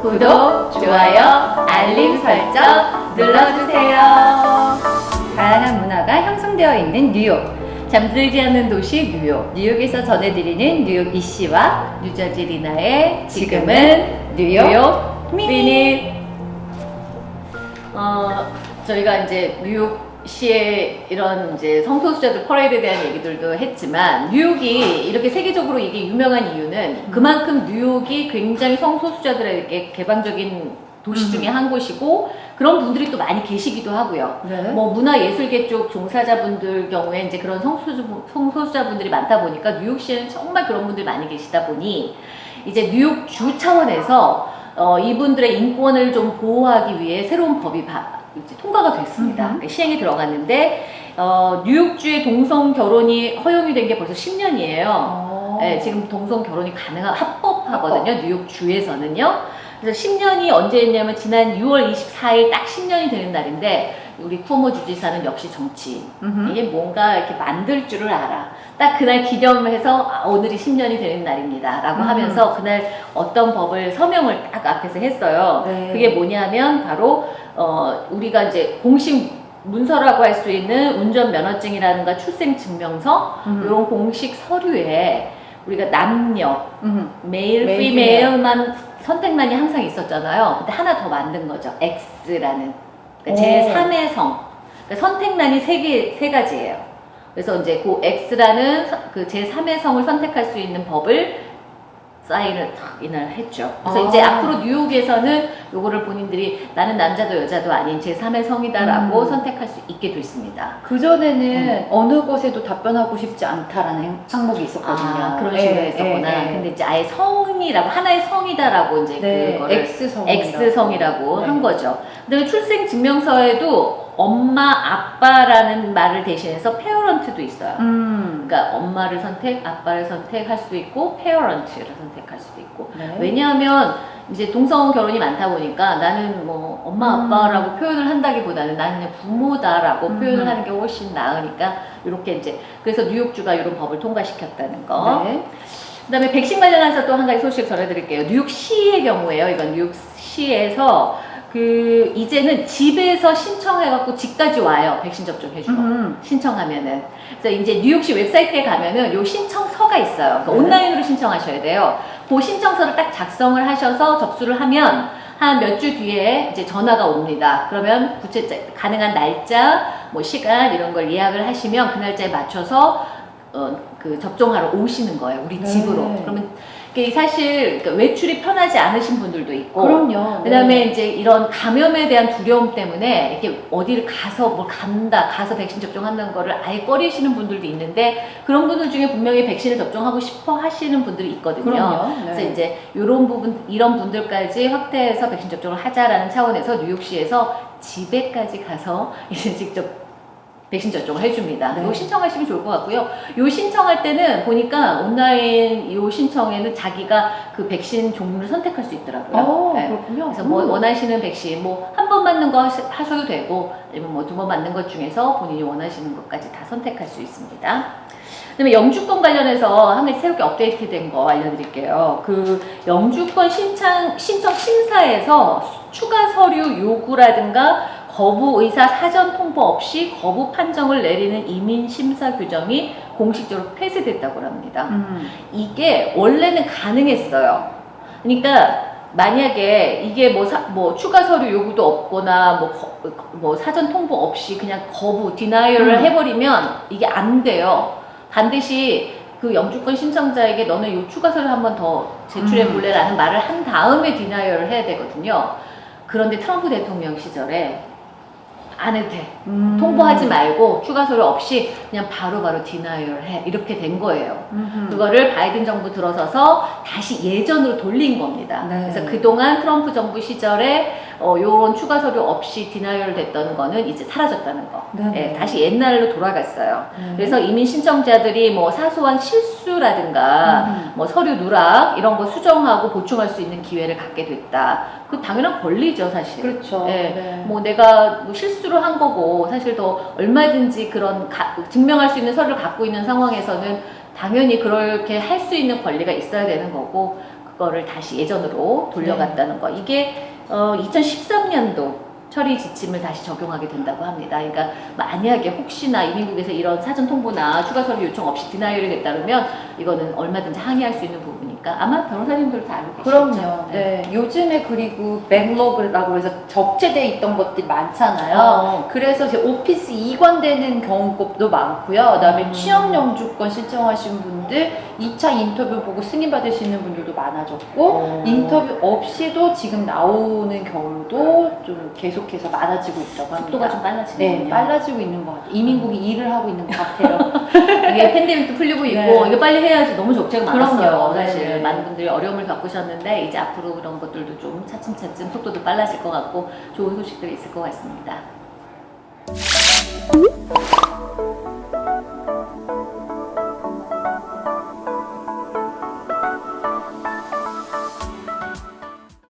구독, 좋아요, 알림 설정 눌러주세요. 다양한 문화가 형성되어 있는 뉴욕. 잠들지 않는 도시 뉴욕. 뉴욕에서 전해드리는 뉴욕 이씨와 뉴저지 리나의 지금은 뉴욕, 미닛. 어, 저희가 이제 뉴욕 시의 이런 이제 성소수자들 퍼레이드에 대한 얘기들도 했지만 뉴욕이 이렇게 세계적으로 이게 유명한 이유는 그만큼 뉴욕이 굉장히 성소수자들에게 개방적인 도시 중에 한 곳이고 그런 분들이 또 많이 계시기도 하고요. 네. 뭐 문화예술계 쪽 종사자분들 경우에 이제 그런 성소수, 성소수자분들이 많다 보니까 뉴욕시에는 정말 그런 분들이 많이 계시다 보니 이제 뉴욕 주 차원에서 어, 이분들의 인권을 좀 보호하기 위해 새로운 법이 바- 통과가 됐습니다. 그러니까 시행이 들어갔는데 어, 뉴욕주의 동성 결혼이 허용이 된 게 벌써 10년이에요. 어. 네, 지금 동성 결혼이 가능한 합법하거든요. 뉴욕 주에서는요. 그래서 10년이 언제였냐면 지난 6월 24일 딱 10년이 되는 날인데 우리 쿠오모 주지사는 역시 정치. 음흠. 이게 뭔가 이렇게 만들 줄을 알아. 딱 그날 기념해서 아, 오늘이 10년이 되는 날입니다. 라고 음. 하면서 그날 어떤 법을 서명을 딱 앞에서 했어요. 네. 그게 뭐냐면 바로 어, 우리가 이제 공식 문서라고 할 수 있는 운전면허증이라든가 출생증명서 음. 이런 공식 서류에 우리가 남녀 음. 메일, 메일, 피메일만 선택란이 항상 있었잖아요. 근데 하나 더 만든 거죠. X라는 그러니까 오. 제 3의 성. 그러니까 선택란이 세 개, 세 가지예요. 그래서 이제 그 X라는 그 제 3의 성을 선택할 수 있는 법을 사인을 탁 이날 했죠. 그래서 아. 이제 앞으로 뉴욕에서는 요거를 본인들이 나는 남자도 여자도 아닌 제 3의 성이다라고 음. 선택할 수 있게 됐습니다. 그전에는 어느 곳에도 답변하고 싶지 않다라는 행- 항목이 있었거든요. 아, 그런 예, 식으로 했었구나. 예, 예. 근데 이제 아예 성이라고 하나의 성이다라고 이제 네, 그거를 X성. X성이라고 네. 한 거죠. 그다음에 출생 증명서에도 엄마, 아빠라는 말을 대신해서 parent도 있어요. 음. 그러니까 엄마를 선택, 아빠를 선택할 수도 있고 parent를 선택할 수도 있고 네. 왜냐하면 이제 동성 결혼이 많다 보니까 나는 뭐 엄마 음. 아빠라고 표현을 한다기보다는 나는 그냥 부모다라고 음. 표현을 하는 게 훨씬 나으니까 이렇게 이제 그래서 뉴욕주가 이런 법을 통과시켰다는 거. 네. 그다음에 백신 관련해서 또 한 가지 소식 전해드릴게요. 뉴욕시의 경우에요. 이건 뉴욕시에서 그 이제는 집에서 신청해갖고 집까지 와요. 백신 접종 해주러. 음. 신청하면은. 그래서 이제 뉴욕시 웹사이트에 가면은 요 신청서가 있어요. 그러니까 네. 온라인으로 신청하셔야 돼요. 그 신청서를 딱 작성을 하셔서 접수를 하면 한 몇 주 뒤에 이제 전화가 옵니다. 그러면 구체 가능한 날짜, 뭐 시간 이런 걸 예약을 하시면 그 날짜에 맞춰서 어, 그 접종하러 오시는 거예요. 우리 네. 집으로. 그러면 이게 사실 그러니까 외출이 편하지 않으신 분들도 있고 그럼요. 그다음에 네. 이제 이런 감염에 대한 두려움 때문에 이렇게 어디를 가서 뭘 간다, 가서 백신 접종한다는 거를 아예 꺼리시는 분들도 있는데 그런 분들 중에 분명히 백신을 접종하고 싶어 하시는 분들이 있거든요. 그럼요. 네. 그래서 이제 이런 부분, 이런 분들까지 확대해서 백신 접종을 하자라는 차원에서 뉴욕시에서 집에까지 가서 이제 직접 백신 접종을 해줍니다. 네. 이거 신청하시면 좋을 것 같고요. 요 신청할 때는 보니까 온라인 요 신청에는 자기가 그 백신 종류를 선택할 수 있더라고요. 어, 네. 그렇군요. 그래서 뭐 음. 원하시는 백신 뭐 한 번 맞는 거 하셔도 되고 아니면 뭐 두 번 맞는 것 중에서 본인이 원하시는 것까지 다 선택할 수 있습니다. 그다음에 영주권 관련해서 한 가지 새롭게 업데이트된 거 알려드릴게요. 그 영주권 신청 신청 심사에서 추가 서류 요구라든가 거부 의사 사전 통보 없이 거부 판정을 내리는 이민 심사 규정이 공식적으로 폐쇄됐다고 합니다. 음. 이게 원래는 가능했어요. 그러니까 만약에 이게 뭐, 사- 뭐 추가 서류 요구도 없거나 뭐, 거- 뭐 사전 통보 없이 그냥 거부, denial을 음. 해버리면 이게 안 돼요. 반드시 그 영주권 신청자에게 너는 요 추가 서류 한 번 더 제출해 음. 볼래라는 말을 한 다음에 denial을 해야 되거든요. 그런데 트럼프 대통령 시절에 안 해도 돼. 음. 통보하지 말고 추가 서류 없이 그냥 바로 바로 denial 해. 이렇게 된 거예요. 음흠. 그거를 바이든 정부 들어서서 다시 예전으로 돌린 겁니다. 네. 그래서 그동안 트럼프 정부 시절에 어, 요런 추가 서류 없이 denial 됐던 거는 이제 사라졌다는 거. 네. 예, 다시 옛날로 돌아갔어요. 네. 그래서 이민 신청자들이 뭐 사소한 실수라든가 음. 뭐 서류 누락 이런 거 수정하고 보충할 수 있는 기회를 갖게 됐다. 그 당연한 권리죠, 사실. 그렇죠. 예, 네. 뭐 내가 뭐 실수를 한 거고 사실 더 얼마든지 그런 가- 증명할 수 있는 서류를 갖고 있는 상황에서는 당연히 그렇게 할 수 있는 권리가 있어야 되는 거고 거를 다시 예전으로 돌려갔다는 거. 이게 어, 2013년도 처리 지침을 다시 적용하게 된다고 합니다. 그러니까 만약에 혹시나 이민국에서 이런 사전 통보나 추가 서류 요청 없이 디나이를 했다면 이거는 얼마든지 항의할 수 있는 부분 이니까 아마 변호사님들도 다 알고 계시죠. 그럼요. 네. 요즘에 그리고 백로그라고 해서 적재돼 있던 것들이 많잖아요. 어, 그래서 이제 오피스 이관되는 경우도 많고요. 그다음에 음. 취업 영주권 신청하신 분들 2차 인터뷰 보고 승인 받으시는 분들도 많아졌고 어. 인터뷰 없이도 지금 나오는 경우도 좀 계속해서 많아지고 있다고 합니다. 속도가 좀 빨라지네요. 네, 빨라지고 있는 것 같아요. 이민국이 일을 하고 있는 것 같아요. 이게 팬데믹도 풀리고 있고 네. 이거 빨리 해야지 너무 적재가. 많았어요. 사실 네. 많은 분들이 어려움을 겪으셨는데 이제 앞으로 그런 것들도 좀 차츰차츰 속도도 빨라질 것 같고 좋은 소식들이 있을 것 같습니다.